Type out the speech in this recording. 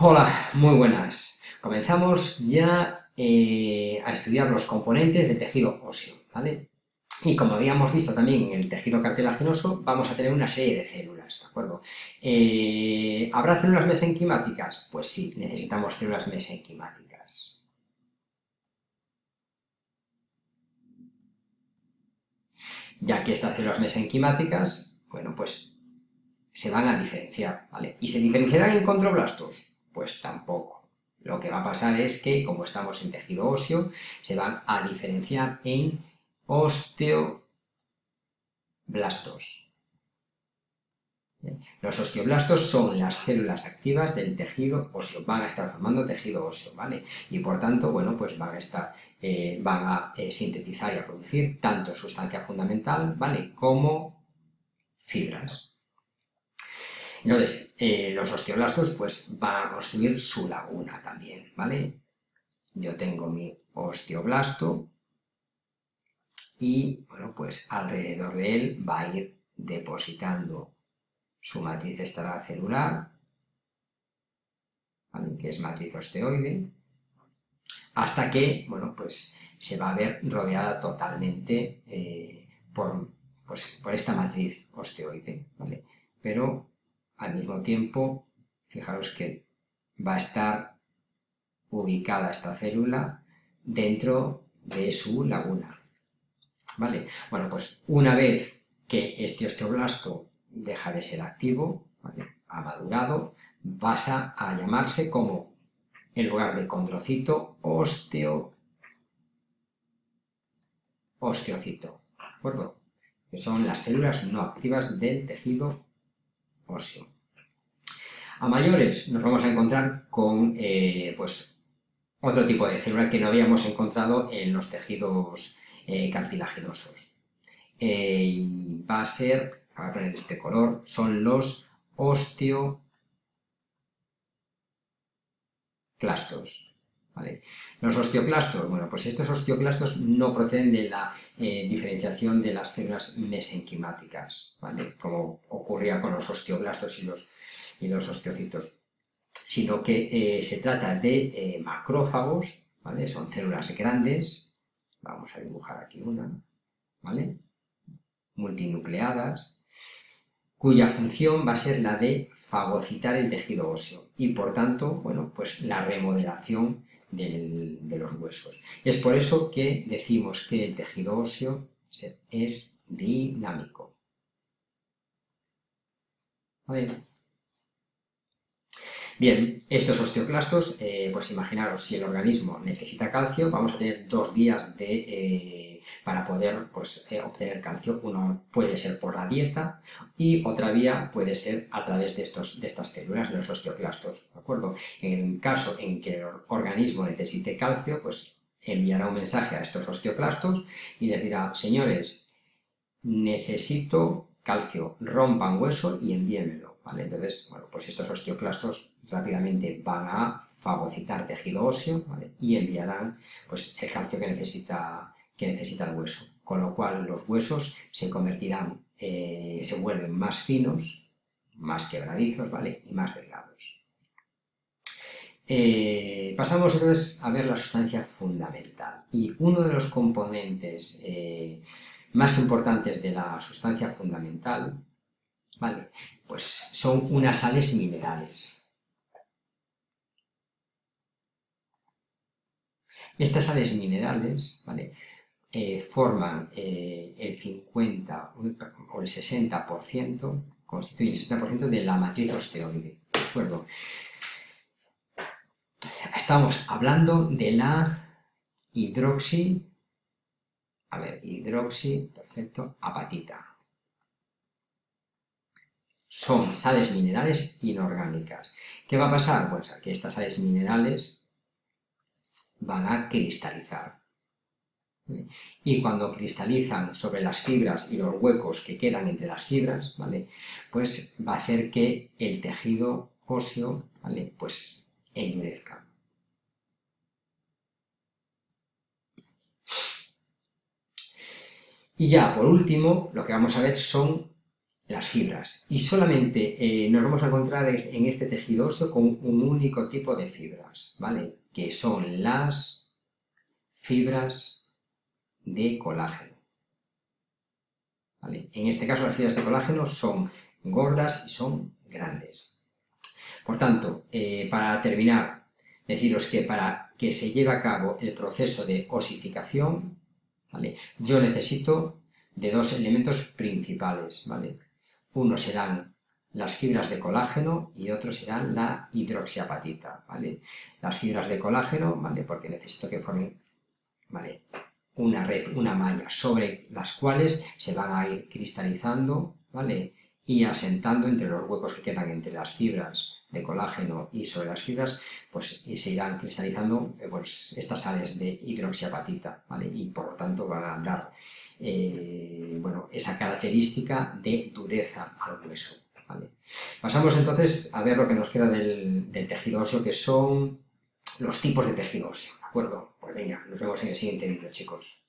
Hola, muy buenas. Comenzamos ya eh, a estudiar los componentes del tejido óseo, ¿vale? Y como habíamos visto también en el tejido cartilaginoso, vamos a tener una serie de células, ¿de acuerdo? Eh, ¿Habrá células mesenquimáticas? Pues sí, necesitamos células mesenquimáticas. Ya que estas células mesenquimáticas, bueno, pues se van a diferenciar, ¿vale? ¿Y se diferenciarán en condroblastos? Pues tampoco. Lo que va a pasar es que, como estamos en tejido óseo, se van a diferenciar en osteoblastos. Los osteoblastos son las células activas del tejido óseo, van a estar formando tejido óseo, ¿vale? Y por tanto, bueno, pues van a estar, eh, van a eh, sintetizar y a producir tanto sustancia fundamental, ¿vale? Como fibras. Entonces, eh, los osteoblastos pues van a construir su laguna también, ¿vale? Yo tengo mi osteoblasto y, bueno, pues alrededor de él va a ir depositando su matriz extracelular, ¿vale? que es matriz osteoide, hasta que, bueno, pues se va a ver rodeada totalmente eh, por, pues, por esta matriz osteoide, ¿vale? Pero al mismo tiempo, fijaros que va a estar ubicada esta célula dentro de su laguna. ¿Vale? Bueno, pues una vez que este osteoblasto deja de ser activo, ha madurado, pasa a llamarse como, en lugar de condrocito, osteo, osteocito, ¿de acuerdo? Que son las células no activas del tejido A mayores nos vamos a encontrar con eh, pues, otro tipo de célula que no habíamos encontrado en los tejidos eh, cartilaginosos. Eh, y va a ser, voy a poner este color, son los osteoclastos. Los osteoclastos, bueno, pues estos osteoclastos no proceden de la eh, diferenciación de las células mesenquimáticas, ¿vale? Como ocurría con los osteoblastos y los, y los osteocitos, sino que eh, se trata de eh, macrófagos, ¿vale? Son células grandes, vamos a dibujar aquí una, ¿vale? Multinucleadas, cuya función va a ser la de fagocitar el tejido óseo y por tanto, bueno, pues la remodelación de los huesos. Es por eso que decimos que el tejido óseo es dinámico. Bien, estos osteoclastos, eh, pues imaginaros, si el organismo necesita calcio, vamos a tener dos vías de, eh, para poder pues, eh, obtener calcio. Uno puede ser por la dieta y otra vía puede ser a través de, estos, de estas células, de los osteoclastos, ¿de acuerdo? En el caso en que el organismo necesite calcio, pues enviará un mensaje a estos osteoclastos y les dirá, señores, necesito calcio, rompan hueso y envíenmelo. Entonces, bueno, pues estos osteoclastos rápidamente van a fagocitar tejido óseo y enviarán pues, el calcio que necesita, que necesita el hueso. Con lo cual los huesos se convertirán, eh, se vuelven más finos, más quebradizos ¿vale? y más delgados. Eh, pasamos entonces a ver la sustancia fundamental. Y uno de los componentes eh, más importantes de la sustancia fundamental ¿vale? Pues son unas sales minerales. Estas sales minerales, ¿vale? Eh, forman eh, el 50 o el 60%, constituyen el 60% de la matriz osteoide. Estamos hablando de la hidroxi, a ver, hidroxi, perfecto, apatita son sales minerales inorgánicas. ¿Qué va a pasar? Pues que estas sales minerales van a cristalizar. Y cuando cristalizan sobre las fibras y los huecos que quedan entre las fibras, ¿vale? Pues va a hacer que el tejido óseo, ¿vale? Pues endurezca. Y ya, por último, lo que vamos a ver son las fibras. Y solamente eh, nos vamos a encontrar en este tejido óseo con un único tipo de fibras, ¿vale? Que son las fibras de colágeno. En este caso las fibras de colágeno son gordas y son grandes. Por tanto, eh, para terminar, deciros que para que se lleve a cabo el proceso de osificación, yo necesito de dos elementos principales. ¿vale? Uno serán las fibras de colágeno y otro serán la hidroxiapatita. ¿vale? Las fibras de colágeno, ¿vale? porque necesito que formen ¿vale? Una red, una malla, sobre las cuales se van a ir cristalizando ¿vale? y asentando entre los huecos que quedan entre las fibras de colágeno y sobre las fibras, pues y se irán cristalizando eh, pues, estas sales de hidroxiapatita, ¿vale? Y por lo tanto van a dar eh, bueno, esa característica de dureza al hueso, ¿vale? Pasamos entonces a ver lo que nos queda del, del tejido óseo, que son los tipos de tejido óseo, ¿de acuerdo? Pues venga, nos vemos en el siguiente vídeo, chicos.